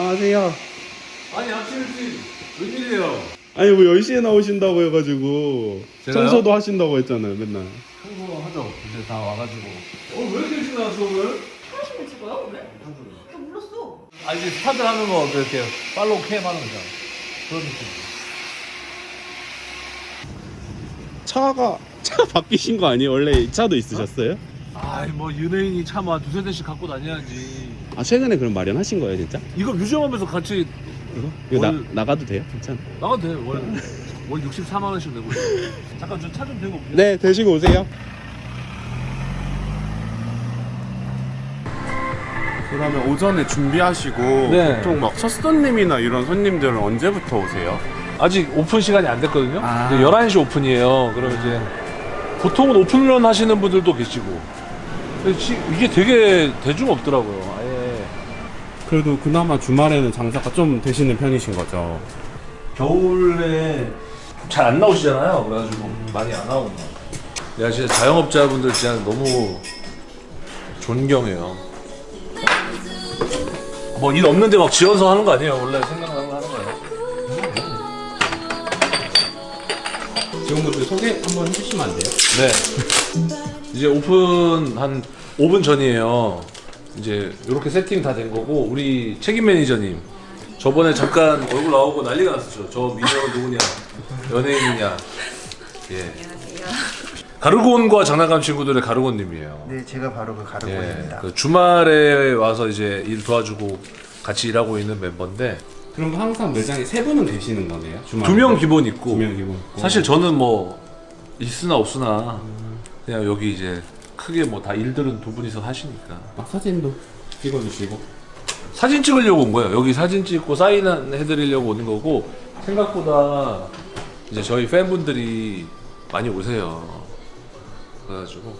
안녕하세요. 아니 아침 일찍 웬일이에요? 아니 뭐 10시에 나오신다고 해가지고 제가요? 청소도 하신다고 했잖아요 맨날. 청소 하죠 이제 다 와가지고 오늘 왜 이렇게 일찍 나왔어 오늘? 사무실에 찍어요 오늘? 나 몰랐어. 아 이제 스타트 하는 거 이렇게 follow cam 하는 거잖아 그런 느낌 차가 차 바뀌신 거 아니에요? 원래 이 차도 있으셨어요? 아이 뭐 연예인이 차만 두세 대씩 갖고 다녀야지 아 최근에 그럼 마련하신 거예요 진짜? 이거 museum하면서 같이 이거? 이거 나, 월- 나가도 돼요? 괜찮아. 나가도 돼월 월 64만 원씩 내고 있어 잠깐 저 차좀 대고 올게요 네 되시고 오세요. 그러면 오전에 준비하시고 네. 보통 막 첫 손님이나 이런 손님들은 언제부터 오세요? 아직 오픈 시간이 안 됐거든요 아. 이제 11시 오픈이에요 그럼 이제 보통은 오픈런 하시는 분들도 계시고 이게 되게 대중 없더라고요 그래도 그나마 주말에는 장사가 좀 되시는 편이신 거죠? 겨울에 잘 안 나오시잖아요. 그래가지고 많이 안 같아요. 내가 진짜 자영업자분들 진짜 너무 존경해요. 뭐 일 없는데 막 지어서 하는 거 아니에요. 원래 생각나는 거 하는 거예요. 지원분들 소개 한번 해주시면 안 돼요? 네. 이제 오픈 한 5분 전이에요. 이제 이렇게 세팅 다 된 거고 우리 책임 매니저님 저번에 잠깐 얼굴 나오고 난리가 났었죠. 저 미녀가 누구냐, 연예인이냐. 예. 가르곤과 장난감 친구들의 가르곤님이에요. 네, 제가 바로 그 예. 가르고입니다. 그 주말에 와서 이제 일 도와주고 같이 일하고 있는 멤버인데 그럼 항상 매장에 세 분은 계시는 거네요? 주말에? 두 명 기본 있고 두 명 기본 있고. 사실 저는 뭐 있으나 없으나 그냥 여기 이제 크게 뭐 다 일들은 두 분이서 하시니까 아, 사진도 찍어주시고 사진 찍으려고 온 거예요. 여기 사진 찍고 사인 해드리려고 오는 거고 생각보다 이제 저희 팬분들이 많이 오세요. 그래가지고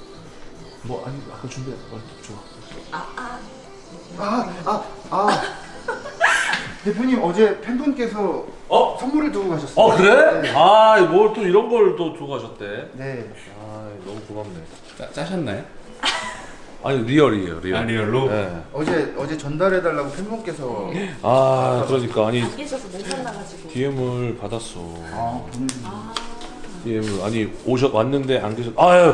뭐 아니 아까 준비했어. 좋아. 아, 아, 아. 대표님 어제 팬분께서 어? 선물을 두고 가셨어요. 어 그래? 네. 아뭘 또 이런 걸 또 두고 가셨대. 네. 아 너무 고맙네. 짜, 짜셨나요? 아니 real이에요 real. 아, real로? 네. 어제 어제 전달해 달라고 팬분께서 아 그러니까 아니 안 계셔서 멘탈 나가지고. DM을 받았어. 아, 보내주신 DM을 아니 오셨 왔는데 안 계셨. 아유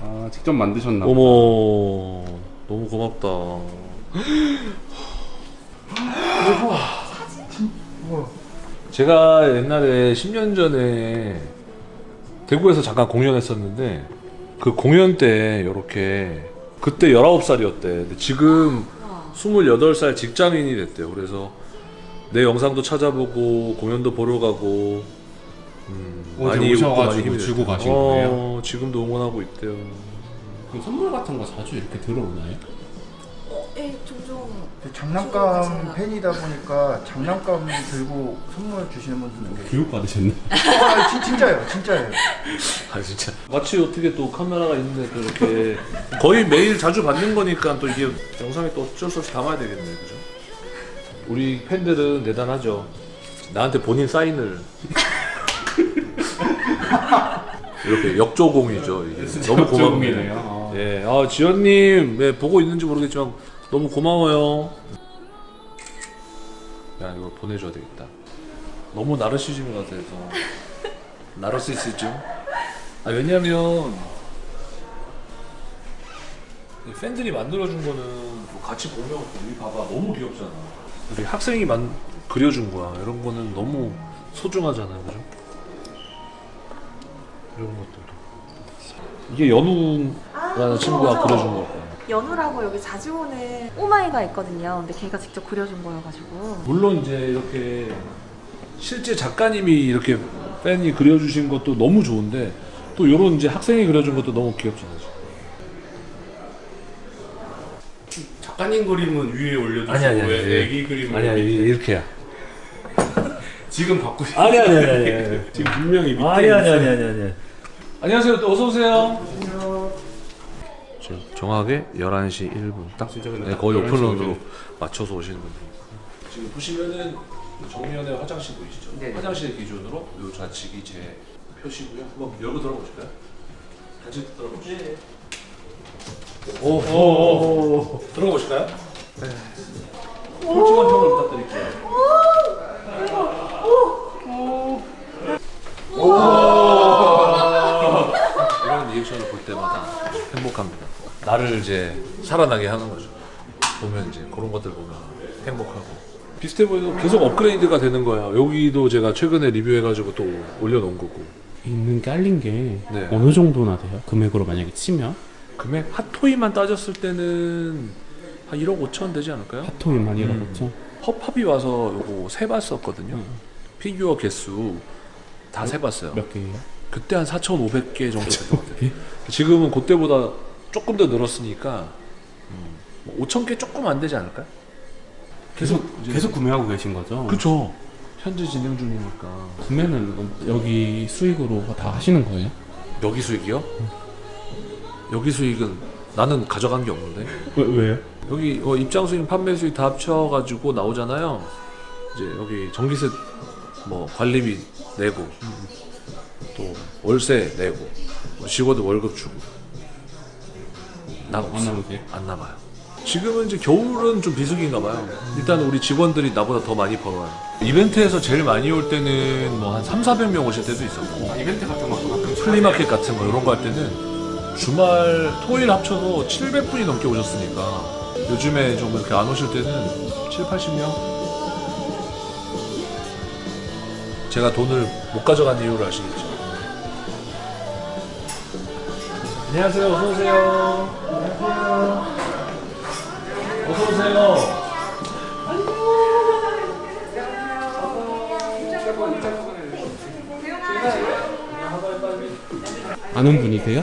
아 직접 만드셨나. 어머 너무 고맙다. 우와. 제가 옛날에 10년 전에 대구에서 잠깐 공연했었는데 그 공연 때 이렇게 그때 19살이었대. 근데 지금 28살 직장인이 됐대요. 그래서 내 영상도 찾아보고 공연도 보러 가고 음, 웃고 오셔가지고 힘이 주고. 가신 어, 거예요? 지금도 응원하고 있대요. 그럼 선물 같은 거 자주 이렇게 들어오나요? 어, 예, 종종. 그 장난감 팬이다 보니까 장난감 들고 선물 주시는 분들은. 교육 받으셨네. 아, 진, 진짜예요, 진짜예요. 아 진짜 마치 어떻게 또 카메라가 있는데 또 이렇게 거의 매일 자주 받는 거니까 또 이게 영상에 또 어쩔 수 없이 담아야 되겠네 그죠? 우리 팬들은 대단하죠 나한테 본인 사인을 이렇게 역조공이죠 이게 너무 고맙네요 아. 예, 아 지연님 네, 보고 있는지 모르겠지만 너무 고마워요. 야 이거 보내줘야 되겠다. 너무 나르시즘이 같아서. 나르시시즘? 아 왜냐면 이 팬들이 만들어준 거는 뭐 같이 보면 우리 봐봐. 너무 귀엽잖아. 우리 학생이 만 그려준 거야. 이런 거는 너무 소중하잖아요. 그죠? 이런 것들도. 이게 연우 라는 친구가 맞아. 그려준 걸 거야 연우라고 여기 자주 오는 꼬마이가 있거든요. 근데 걔가 직접 그려준 거여가지고. 물론 이제 이렇게 실제 작가님이 이렇게 팬이 그려주신 것도 너무 좋은데 또 이런 이제 학생이 그려준 것도 너무 귀엽잖아요 작가님 그림은 위에 올려주시고 아니, 아니, 아니, 왜 예. 애기 그림을 아니야 밑에? 이렇게야 지금 받고 싶 아니 아니 아니 아니 지금 분명히 밑에 아니 아니. 아니 아니 아니 안녕하세요 또 어서 오세요 정확하게 11시 1분 딱 네, 딱 거의 11시 오픈런으로 1분. 맞춰서 오시는 분들 지금 보시면은 정면에 화장실 보이시죠? 네. 화장실 기준으로 요 좌측이 제 표시고요 한번 열고 들어보실까요? 같이 들어보실까요? 오, 오, 오, 오. 들어보실까요? 솔직한 평을 부탁드릴게요. 이런 리액션을 볼 때마다 행복합니다. 나를 이제 살아나게 하는 거죠. 보면 이제 그런 것들 보면 행복하고 비슷해 보여도 계속 업그레이드가 되는 거야. 여기도 제가 최근에 리뷰해가지고 또 올려놓은 거고. 있는 깔린 게 네. 어느 정도나 돼요? 금액으로 만약에 치면 금액 핫토이만 따졌을 때는 한 1억 5천 되지 않을까요? 핫토이만 이런 음. 거죠. 펍합이 와서 요거 세봤었거든요. 피규어 개수 다 세봤어요. 몇 개예요? 그때 한 4,500개 정도 됐던 것 같아요. 지금은 그때보다 조금 더 늘었으니까 음, 5,000개 조금 안 되지 않을까요? 계속 이제- 계속 구매하고 계신 거죠? 그쵸. 현재 진행 중이니까. 구매는 여기 수익으로 다 하시는 거예요? 여기 수익이요? 여기 수익은 나는 가져간 게 없는데. 왜 왜요? 여기 어, 입장 수익, 판매 수익 다 합쳐가지고 나오잖아요. 이제 여기 전기세 뭐 관리비 내고 또 월세 내고 뭐 직원들 월급 주고 남안 없어. 남으세요? 안 남아요. 지금은 이제 겨울은 좀 비수기인가 봐요. 일단 우리 직원들이 나보다 더 많이 벌어요. 이벤트에서 제일 많이 올 때는 뭐 한 3, 400명 오실 때도 있었고 이벤트 같은 것도 가끔 flea market 같은 거 이런 거 할 때는 주말 토일 합쳐도 700분이 넘게 오셨으니까 요즘에 좀 이렇게 안 오실 때는 7, 80명? 제가 돈을 못 가져간 이유를 아시겠죠? 안녕하세요. 어서 오세요. 안녕하세요. 어서 오세요. 아는 분이세요?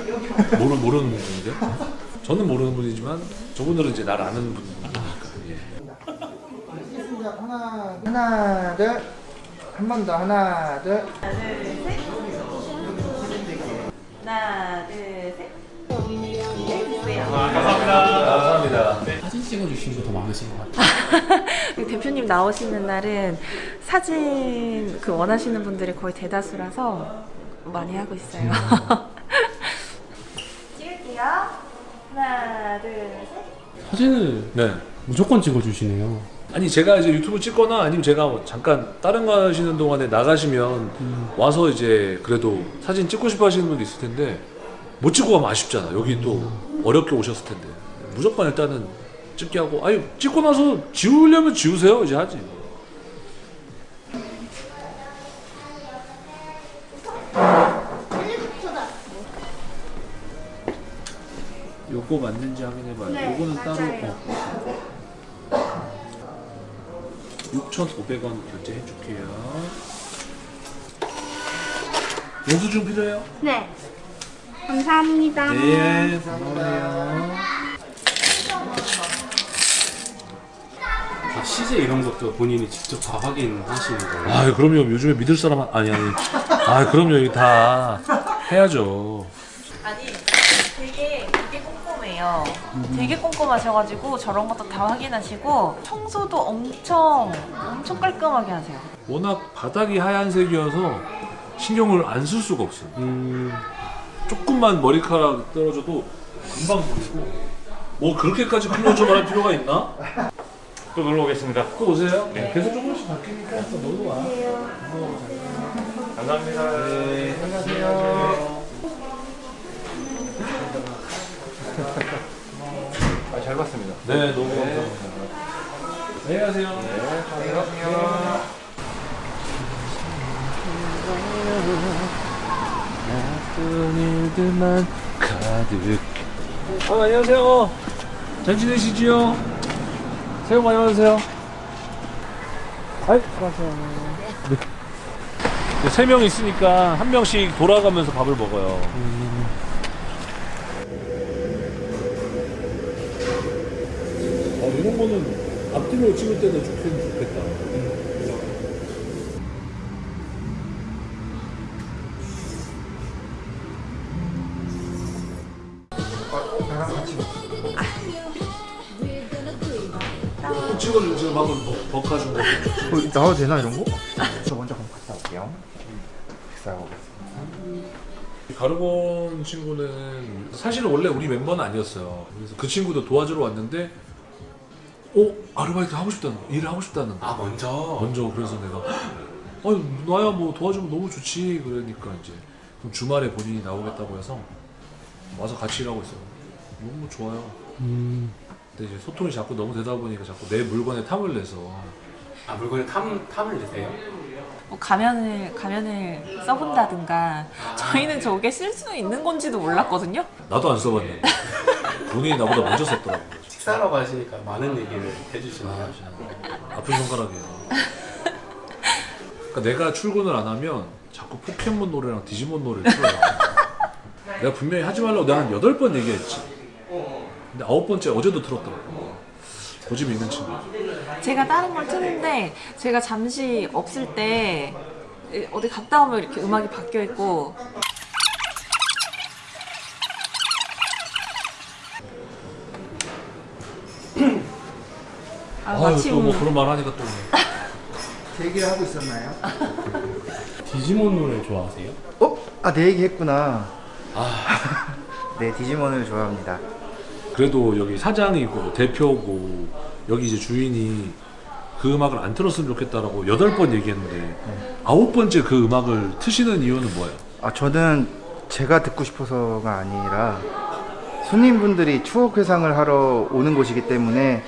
모르, 모르는 분인데? 저는 모르는 분이지만 저분들은 이제 날 아는 분이니까 예. 하나, 하나, 둘. 한 번 더, 하나, 둘. 감사합니다 사진 찍어주시는 거 더 많으신 것 같아요. 대표님 나오시는 날은 사진 그 원하시는 분들이 거의 대다수라서 많이 하고 있어요. 찍을게요. 하나, 둘, 셋. 사진을 네 무조건 찍어주시네요. 아니 제가 이제 유튜브 찍거나 아니면 제가 뭐 잠깐 다른 거 하시는 동안에 나가시면 와서 이제 그래도 사진 찍고 싶어 하시는 분도 있을 텐데 못 찍고 가면 아쉽잖아 여기 또 어렵게 오셨을 텐데 무조건 일단은 찍게 하고 아니 찍고 나서 지우려면 지우세요 이제 하지 요거 맞는지 확인해봐요 요거는 따로 어. 6,500원 결제해줄게요. 영수증 필요해요? 네. 감사합니다. 네, 고마워요. 아, 시제 이런 것도 본인이 직접 다 확인하시는 거예요? 아, 그럼요. 요즘에 믿을 사람 한- 아니 아니. 아, 그럼요. 이거 다 해야죠. 아니, 되게 되게 꼼꼼해요. 되게 꼼꼼하셔가지고 저런 것도 다 확인하시고 청소도 엄청 엄청 깔끔하게 하세요. 워낙 바닥이 하얀색이어서 신경을 안 쓸 수가 없어요. 음, 조금만 머리카락 떨어져도 금방 보이고 뭐 그렇게까지 클로즈업 할 필요가 있나? 또 놀러 오겠습니다. 또 오세요. 네. 계속 조금씩 바뀌니까 또 놀러 와. 감사합니다. 네. 안녕하세요. 아, 잘 봤습니다. 네, 너무 감사합니다. 안녕하세요. 안녕하세요. 나쁜 일들만 가득. 아, 안녕하세요. 잘 지내시지요? 새해 복 많이 받으세요. 아이, 수고하세요. 네. 세명 있으니까 한 명씩 돌아가면서 밥을 먹어요. 아, 이런 거는 앞뒤로 찍을 때도 좋긴 좋겠다. 어, 나랑 같이 먹 찍어주고 지금 방금 버- 버카준 거. 어, 나와도 되나 이런 거? 저 먼저 한번 갔다 올게요. 식사하고 오겠습니다. 가르본 친구는 사실은 원래 우리 멤버는 아니었어요. 그래서 그 친구도 도와주러 왔는데 어 아르바이트 하고 싶다는 거, 일을 하고 싶다는 거. 아 먼저. 먼저 그래서 내가 어 나야 뭐 도와주면 너무 좋지 그러니까 이제 그럼 주말에 본인이 나오겠다고 해서 와서 같이 일하고 있어요. 너무 좋아요. 음. 근데 이제 소통이 자꾸 너무 되다 보니까 자꾸 내 물건에 탐을 내서 아 물건에 탐 탐을 내세요? 뭐 가면을 가면을 써본다든가 저희는 저게 쓸 수 있는 건지도 몰랐거든요. 나도 안 써봤는데 본인이 나보다 먼저 썼더라고요. 식사라고 하시니까 많은 얘기를 해주시네요. 아픈 손가락이에요. 그러니까 내가 출근을 안 하면 자꾸 포켓몬 노래랑 디지몬 노래를 틀어요. 내가 분명히 하지 말라고 내가 한 여덟 번 얘기했지. 근데 아홉 번째 어제도 틀었더라고. 고집 있는 친구. 제가 다른 걸 트는데 제가 잠시 없을 때 어디 갔다 오면 이렇게 음악이 바뀌어 있고 아, 아유 마침 또뭐 그런 말 하니까 또 대기를 하고 있었나요? 디지몬 노래 좋아하세요? 어? 아, 내 얘기 했구나. 네, 디지몬을 좋아합니다. 그래도 여기 사장이고 대표고 여기 이제 주인이 그 음악을 안 틀었으면 좋겠다라고 여덟 번 얘기했는데 아홉 번째 그 음악을 트시는 이유는 뭐예요? 아, 저는 제가 듣고 싶어서가 아니라 손님분들이 추억 회상을 하러 오는 곳이기 때문에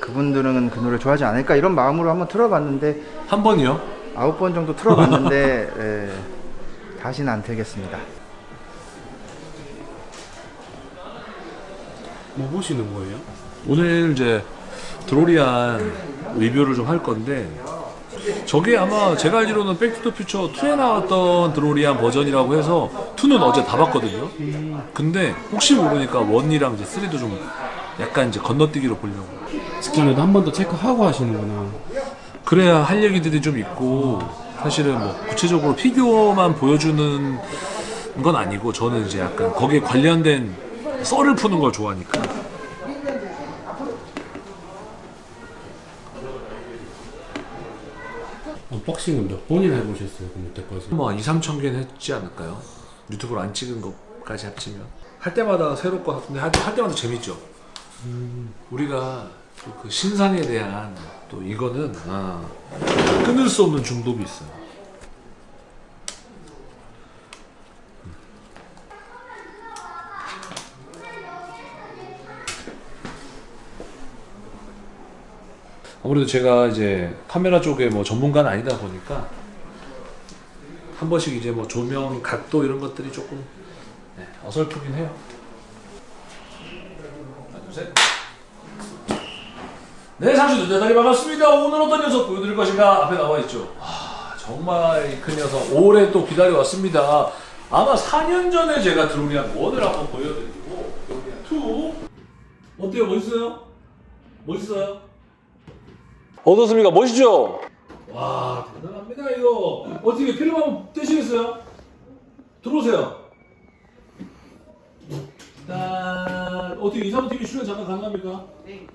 그분들은 그 노래 좋아하지 않을까 이런 마음으로 한번 틀어봤는데 한 번이요? 아홉 번 정도 틀어봤는데 예, 다시는 안 틀겠습니다. 뭐 보시는 거예요? 오늘 이제 드로리안 리뷰를 좀 할 건데 저게 아마 제가 알기로는 백투더퓨처 2에 나왔던 드로리안 버전이라고 해서 2는 어제 다 봤거든요. 근데 혹시 모르니까 1이랑 이제 3도 좀 약간 이제 건너뛰기로 보려고. 직전에도 한 번 더 체크하고 하시는구나. 그래야 할 얘기들이 좀 있고 사실은 뭐 구체적으로 피규어만 보여주는 건 아니고 저는 이제 약간 거기에 관련된 썰을 푸는 걸 좋아하니까 언박싱은 몇 번이나 해보셨어요? 그럼 여태까지? 뭐 2, 3천 개는 했지 않을까요? 유튜브로 안 찍은 것까지 합치면 할 때마다 새롭고 근데 할, 할 때마다 재밌죠. 우리가 또그 신상에 대한 또 이거는 아, 끊을 수 없는 중독이 있어요. 아무래도 제가 이제 카메라 쪽에 뭐 전문가는 아니다 보니까 한 번씩 이제 뭐 조명 각도 이런 것들이 조금 네, 어설프긴 해요. 하나, 둘, 셋. 네, 상추들 대단히 반갑습니다. 오늘 어떤 녀석 보여드릴 것인가 앞에 나와 있죠. 아, 정말 큰 녀석 오래 또 기다려 왔습니다. 아마 4년 전에 제가 드로리안 1을 한번 보여드리고 드로리안 2 어때요? 멋있어요? 멋있어요? 어떻습니까? 멋있죠? 와 대단합니다 이거 어떻게 필름 한번 떼시겠어요? 들어오세요 짠 어떻게 이사부 TV 출연 잠깐 가능합니까? 네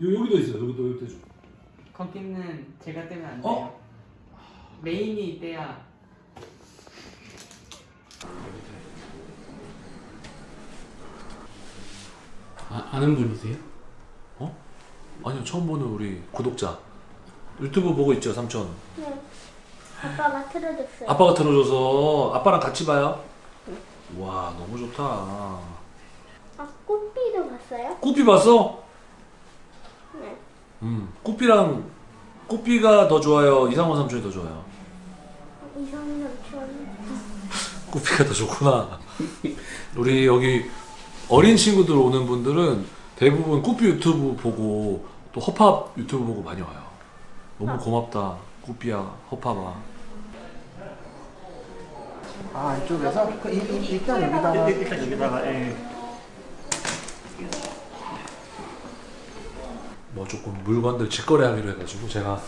여기도 있어요 여기도 여기도 줘 거기는 제가 떼면 안 돼요. 어? 메인이 떼야 아, 아는 분이세요? 아니요 처음 보는 우리 구독자 유튜브 보고 있죠 삼촌 네. 아빠가 틀어줬어요. 아빠가 틀어줘서 아빠랑 같이 봐요 와 너무 좋다 아, 꽃비도 봤어요? 꾸삐 봤어? 네. 음 꾸삐랑 꾸삐가 더 좋아요 이상원 삼촌이 더 좋아요 이상한 삼촌. 꾸삐가 더 좋구나 우리 여기 어린 친구들 오는 분들은 대부분 꾸삐 유튜브 보고 또 허팝 유튜브 보고 많이 와요. 너무 고맙다. 꾸삐야 허팝아. 아, 이쪽에서? 그, 이, 이, 일단 여기다가. 일단 여기다가 예. 뭐 조금 물건들 직거래하기로 해가지고 제가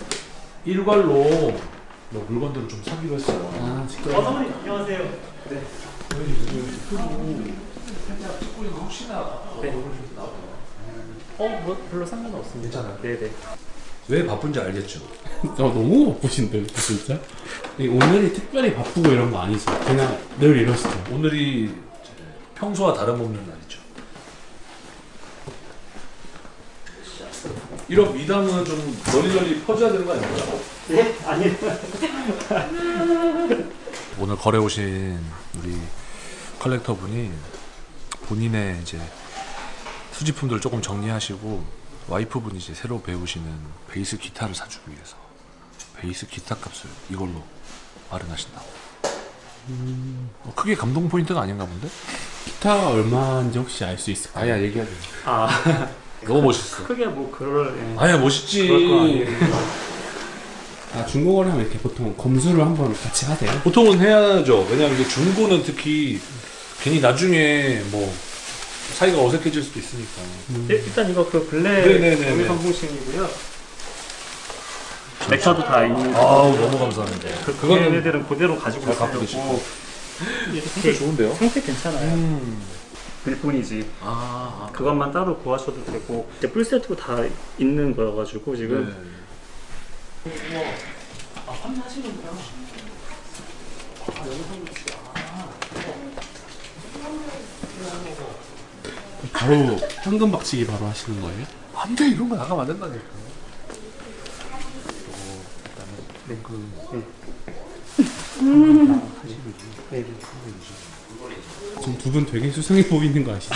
일괄로 뭐 물건들을 좀 사기로 했어요. 아, 직접. 어, 사모님 안녕하세요. 살짝 거 혹시나 네. 어, 뭐 별로 상관 없습니다. 괜찮아요? 네네. 왜 바쁜지 알겠죠? 어, 너무 바쁘신데, 진짜? 이 오늘이 특별히 바쁘고 이런 거 아니죠? 그냥 늘 이러시죠? 오늘이 평소와 다름없는 날이죠. 이런 미담은 좀 널리 널리 퍼져야 되는 거 아닌가요? 네? 아니 오늘 거래 오신 우리 컬렉터 분이 본인의 이제 수집품들을 조금 정리하시고 와이프 분이 이제 새로 배우시는 베이스 기타를 사주기 위해서 베이스 기타 값을 이걸로 마련하신다고. 어, 크게 감동 포인트가 아닌가 본데? 기타가 얼마인지 혹시 알 수 있을까요? 아야 얘기하지. 아 너무 멋있어. 크게 뭐 그럴 예. 아야 멋있지. 아 중고거래 하면 이렇게 보통 검수를 한번 같이 하세요? 보통은 해야죠. 왜냐면 이게 중고는 특히 괜히 나중에 뭐 사이가 어색해질 수도 있으니까. 예, 일단 이거 그 블랙 네네네네. 여기 성공식이고요. 렉처도 다 있는 아우 너무 감사합니다. 그 그거는 얘네들은 그대로 가지고 있으려고 상태 이렇게 좋은데요? 상태 괜찮아요. 음. 일뿐이지 아, 아. 그것만 따로 구하셔도 되고 이제 풀 세트로 다 있는 거여가지고 지금 네. 바로 현금 박치기 바로 하시는 거예요? 안돼 이런 거 나가면 안 된다니까. 지금 두 분 되게 수상해 보이는 거 아시죠?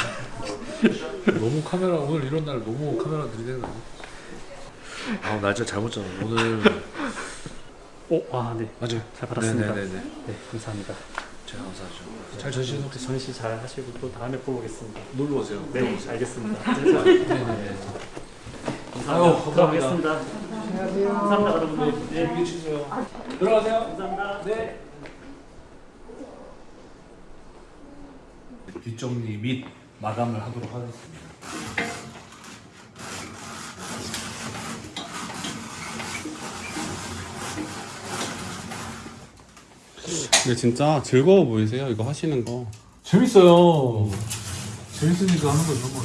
너무 카메라 오늘 이런 날 너무 카메라 들이대는 거. 아 날짜 잘못 잡아. 오늘 오, 아, 네. 맞아요. 잘 받았습니다. 네네네. 네, 감사합니다. 감사하죠. 잘 전시해서 전시 잘 하시고 또 다음에 또 오겠습니다. 놀러 오세요. 네, 알겠습니다. 네네네. 아유 감사합니다. 들어가겠습니다. 감사합니다, 여러분들. 네, 여기 치세요. 들어가세요. 감사합니다. 네. 뒷정리 및 마감을 하도록 하겠습니다. 근데 진짜 즐거워 보이세요 이거 하시는 거 재밌어요. 재밌으니까 하는 거죠, 뭐.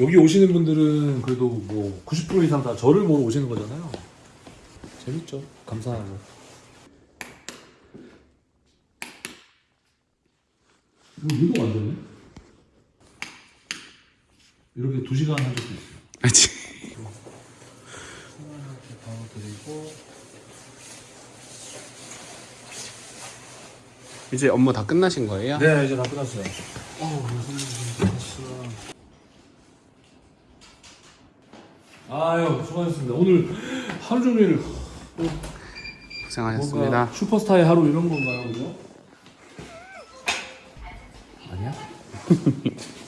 여기 오시는 분들은 그래도 뭐 90% 이상 다 저를 보러 오시는 거잖아요. 재밌죠. 감사하고. 이거 운동 안 되네? 이렇게 2시간 한 적도 있어요. 그렇지 바로 드리고. 이제 업무 다 끝나신 거예요? 네, 이제 다 끝났어요. 아유, 수고하셨습니다. 오늘 하루 종일 고생하셨습니다 슈퍼스타의 하루 이런 건가요, 그죠? 아니야?